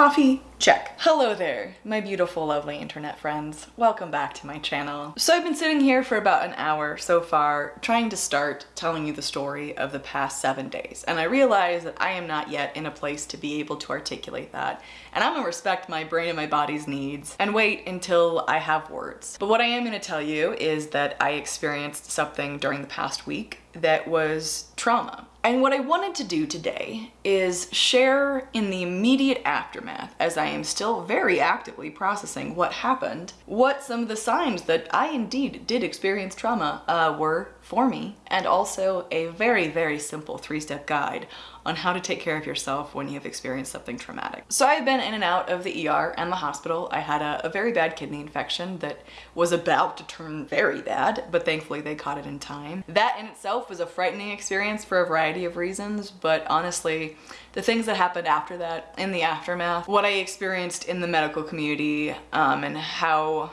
Coffee, check. Hello there, my beautiful, lovely internet friends. Welcome back to my channel. So I've been sitting here for about an hour so far trying to start telling you the story of the past seven days. And I realize that I am not yet in a place to be able to articulate that. And I'm gonna respect my brain and my body's needs and wait until I have words. But what I am gonna tell you is that I experienced something during the past week that was trauma. And what I wanted to do today is share in the immediate aftermath, as I am still very actively processing what happened, what some of the signs that I indeed did experience trauma uh, were for me, and also a very, very simple three-step guide on how to take care of yourself when you have experienced something traumatic. So I've been in and out of the ER and the hospital. I had a, a, very bad kidney infection that was about to turn very bad, but thankfully they caught it in time. That in itself was a frightening experience for a variety of reasons, but honestly, the things that happened after that, in the aftermath, what I experienced in the medical community, um, and how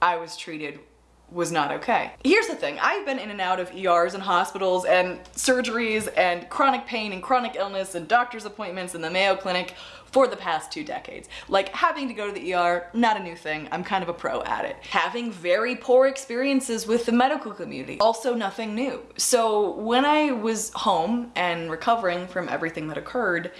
I was treated was not okay. Here's the thing, I've been in and out of ERs and hospitals and surgeries and chronic pain and chronic illness and doctor's appointments in the Mayo Clinic for the past two decades. Like having to go to the ER, not a new thing. I'm kind of a pro at it. Having very poor experiences with the medical community, also nothing new. So when I was home and recovering from everything that occurred,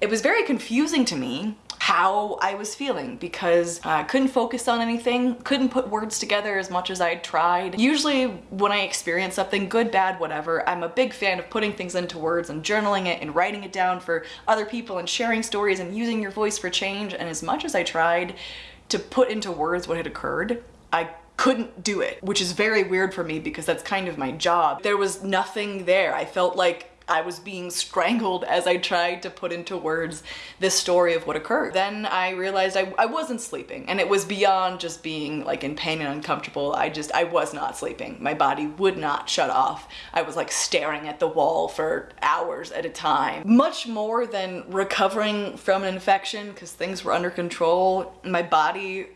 it was very confusing to me how I was feeling because I couldn't focus on anything, couldn't put words together as much as I tried. Usually when I experience something good, bad, whatever, I'm a big fan of putting things into words and journaling it and writing it down for other people and sharing stories and using your voice for change. And as much as I tried to put into words what had occurred, I couldn't do it, which is very weird for me because that's kind of my job. There was nothing there. I felt like I was being strangled as I tried to put into words this story of what occurred. Then I realized I, I wasn't sleeping and it was beyond just being like in pain and uncomfortable. I just, I was not sleeping. My body would not shut off. I was like staring at the wall for hours at a time. Much more than recovering from an infection because things were under control. My body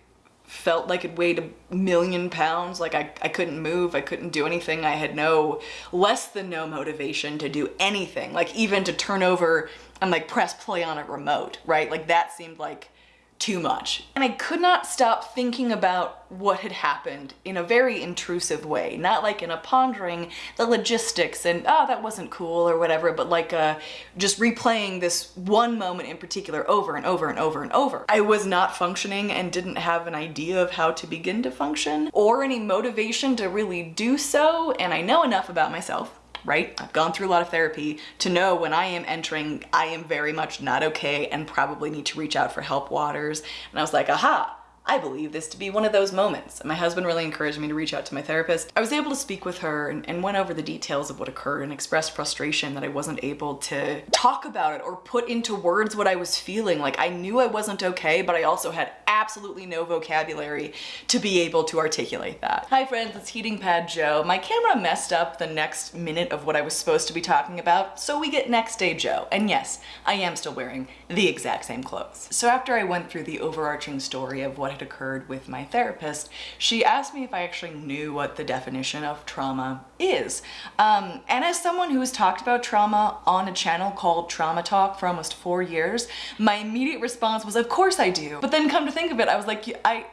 felt like it weighed a million pounds. Like I, I couldn't move I couldn't do anything. I had no less than no motivation to do anything. Like even to turn over and like press play on a remote right? Like that seemed like too much. And I could not stop thinking about what had happened in a very intrusive way, not like in a pondering the logistics and, oh, that wasn't cool or whatever, but like uh, just replaying this one moment in particular over and over and over and over. I was not functioning and didn't have an idea of how to begin to function or any motivation to really do so, and I know enough about myself right? I've gone through a lot of therapy to know when I am entering, I am very much not okay and probably need to reach out for help waters. And I was like, aha, I believe this to be one of those moments. My husband really encouraged me to reach out to my therapist. I was able to speak with her and, and, went over the details of what occurred and expressed frustration that I wasn't able to talk about it or put into words what I was feeling. Like I knew I wasn't okay, but I also had absolutely no vocabulary to be able to articulate that. Hi friends, it's Heating Pad Joe. My camera messed up the next minute of what I was supposed to be talking about, so we get next day Joe. And yes, I am still wearing the exact same clothes. So after I went through the overarching story of what had occurred with my therapist, she asked me if I actually knew what the definition of trauma is. Um, and as someone who has talked about trauma on a channel called Trauma Talk for almost four years, my immediate response was, of course I do. But then come to think of it, I was like, I,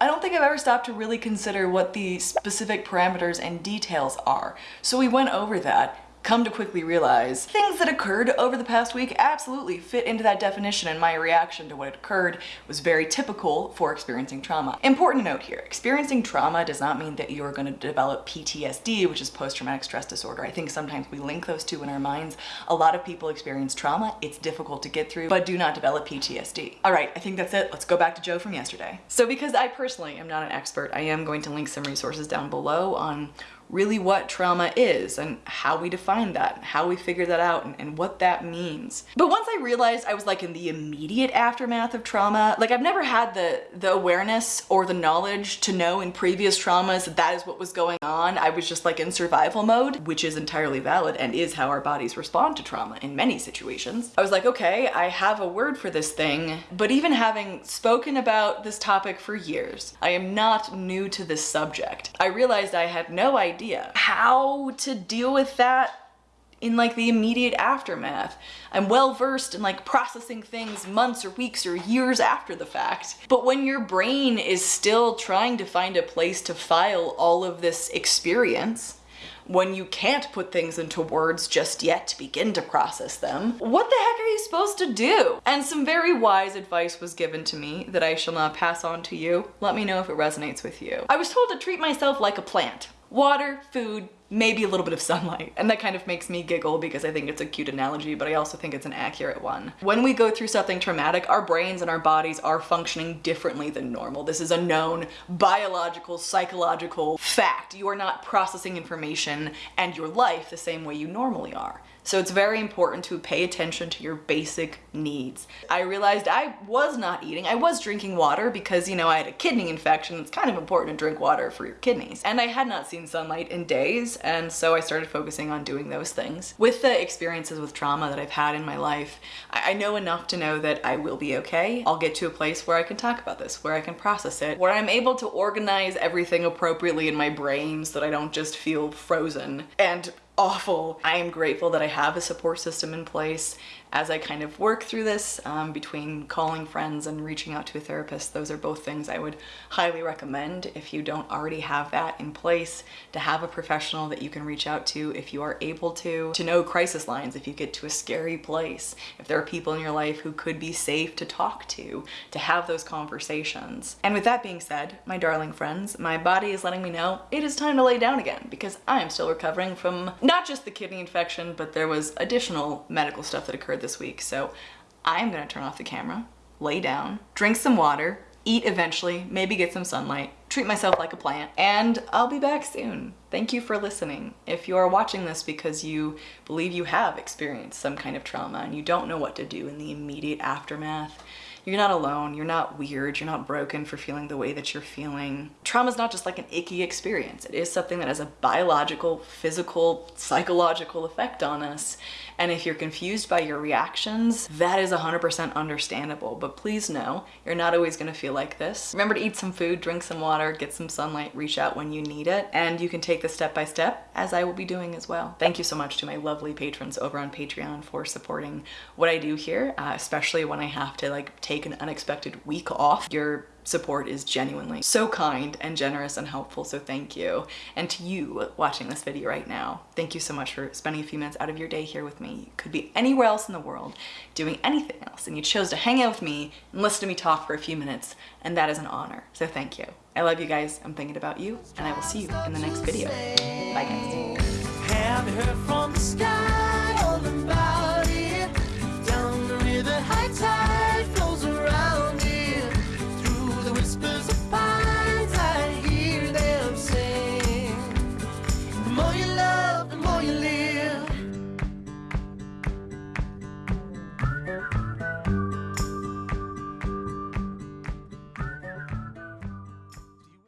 I don't think I've ever stopped to really consider what the specific parameters and details are. So we went over that come to quickly realize things that occurred over the past week absolutely fit into that definition and my reaction to what had occurred was very typical for experiencing trauma. Important note here, experiencing trauma does not mean that you're going to develop PTSD, which is post-traumatic stress disorder. I think sometimes we link those two in our minds. A lot of people experience trauma, it's difficult to get through, but do not develop PTSD. All right, I think that's it. Let's go back to Joe from yesterday. So because I personally am not an expert, I am going to link some resources down below on really what trauma is and how we define that, how we figure that out and, and, what that means. But once I realized I was like in the immediate aftermath of trauma, like I've never had the, the awareness or the knowledge to know in previous traumas that that is what was going on. I was just like in survival mode, which is entirely valid and is how our bodies respond to trauma in many situations. I was like, okay, I have a word for this thing, but even having spoken about this topic for years, I am not new to this subject. I realized I had no idea idea how to deal with that in like the immediate aftermath. I'm well versed in like processing things months or weeks or years after the fact. But when your brain is still trying to find a place to file all of this experience, when you can't put things into words just yet to begin to process them, what the heck are you supposed to do? And some very wise advice was given to me that I shall not pass on to you. Let me know if it resonates with you. I was told to treat myself like a plant. Water, food, maybe a little bit of sunlight. And that kind of makes me giggle because I think it's a cute analogy, but I also think it's an accurate one. When we go through something traumatic, our brains and our bodies are functioning differently than normal. This is a known biological, psychological fact. You are not processing information and your life the same way you normally are. So it's very important to pay attention to your basic needs. I realized I was not eating. I was drinking water because, you know, I had a kidney infection. It's kind of important to drink water for your kidneys. And I had not seen sunlight in days, and so I started focusing on doing those things. With the experiences with trauma that I've had in my life, I know enough to know that I will be okay. I'll get to a place where I can talk about this, where I can process it, where I'm able to organize everything appropriately in my brain so that I don't just feel frozen. And awful. I am grateful that I have a support system in place as I kind of work through this um, between calling friends and reaching out to a therapist. Those are both things I would highly recommend if you don't already have that in place to have a professional that you can reach out to if you are able to, to know crisis lines if you get to a scary place, if there are people in your life who could be safe to talk to, to have those conversations. And with that being said, my darling friends, my body is letting me know it is time to lay down again because I am still recovering from not just the kidney infection, but there was additional medical stuff that occurred this week. So I'm gonna turn off the camera, lay down, drink some water, eat eventually, maybe get some sunlight, treat myself like a plant, and I'll be back soon. Thank you for listening. If you are watching this because you believe you have experienced some kind of trauma and you don't know what to do in the immediate aftermath, you're not alone, you're not weird, you're not broken for feeling the way that you're feeling. Trauma is not just like an icky experience. It is something that has a biological, physical, psychological effect on us. And if you're confused by your reactions, that is 100% understandable. But please know, you're not always gonna feel like this. Remember to eat some food, drink some water, get some sunlight, reach out when you need it. And you can take this step by step, as I will be doing as well. Thank you so much to my lovely patrons over on Patreon for supporting what I do here, uh, especially when I have to like take an unexpected week off. Your support is genuinely so kind and generous and helpful, so thank you. And to you watching this video right now, thank you so much for spending a few minutes out of your day here with me. You could be anywhere else in the world doing anything else, and you chose to hang out with me and listen to me talk for a few minutes, and that is an honor, so thank you. I love you guys, I'm thinking about you, and I will see you in the next video. Bye guys.